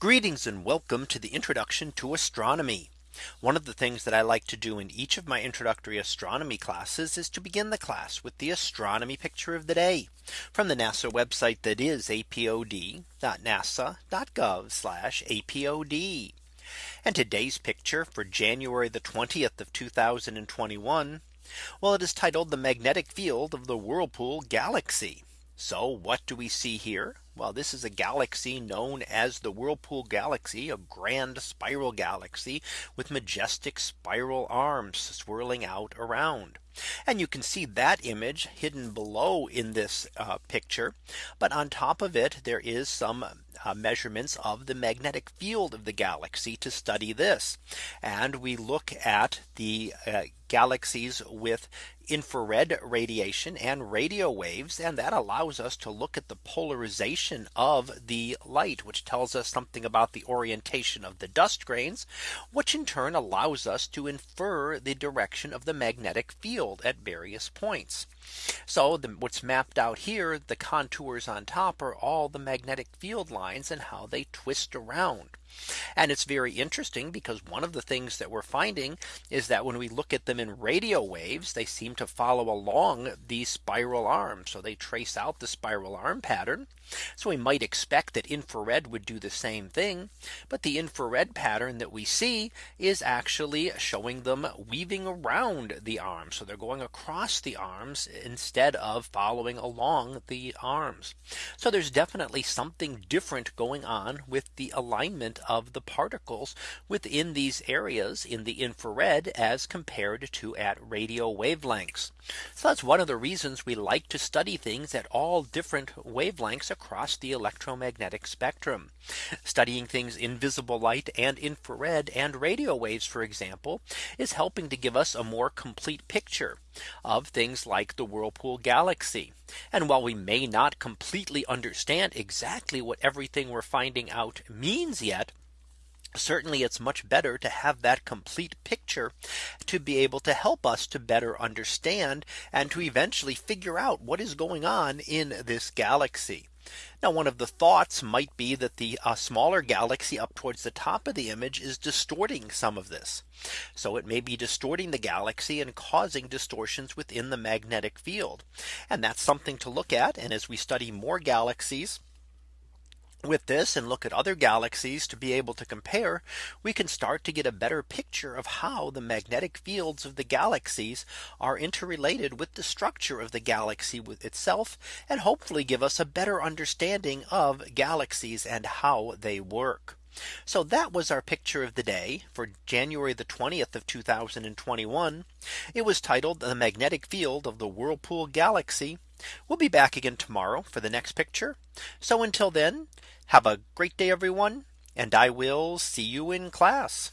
Greetings and welcome to the introduction to astronomy. One of the things that I like to do in each of my introductory astronomy classes is to begin the class with the astronomy picture of the day from the NASA website that is apod.nasa.gov apod. And today's picture for January the 20th of 2021. Well, it is titled the magnetic field of the Whirlpool galaxy. So what do we see here? Well, this is a galaxy known as the Whirlpool galaxy, a grand spiral galaxy with majestic spiral arms swirling out around. And you can see that image hidden below in this uh, picture. But on top of it, there is some uh, measurements of the magnetic field of the galaxy to study this. And we look at the uh, galaxies with infrared radiation and radio waves. And that allows us to look at the polarization of the light, which tells us something about the orientation of the dust grains, which in turn allows us to infer the direction of the magnetic field at various points. So the, what's mapped out here, the contours on top are all the magnetic field lines and how they twist around. And it's very interesting because one of the things that we're finding is that when we look at them in radio waves, they seem to follow along these spiral arms. So they trace out the spiral arm pattern. So we might expect that infrared would do the same thing. But the infrared pattern that we see is actually showing them weaving around the arms. So they're going across the arms instead of following along the arms. So there's definitely something different going on with the alignment of the particles within these areas in the infrared as compared to at radio wavelengths. So that's one of the reasons we like to study things at all different wavelengths across the electromagnetic spectrum. Studying things in visible light and infrared and radio waves, for example, is helping to give us a more complete picture of things like the Whirlpool galaxy. And while we may not completely understand exactly what everything we're finding out means yet, certainly it's much better to have that complete picture to be able to help us to better understand and to eventually figure out what is going on in this galaxy. Now one of the thoughts might be that the uh, smaller galaxy up towards the top of the image is distorting some of this. So it may be distorting the galaxy and causing distortions within the magnetic field. And that's something to look at. And as we study more galaxies, with this and look at other galaxies to be able to compare, we can start to get a better picture of how the magnetic fields of the galaxies are interrelated with the structure of the galaxy with itself and hopefully give us a better understanding of galaxies and how they work. So that was our picture of the day for January the 20th of 2021. It was titled the magnetic field of the Whirlpool galaxy. We'll be back again tomorrow for the next picture. So until then, have a great day, everyone. And I will see you in class.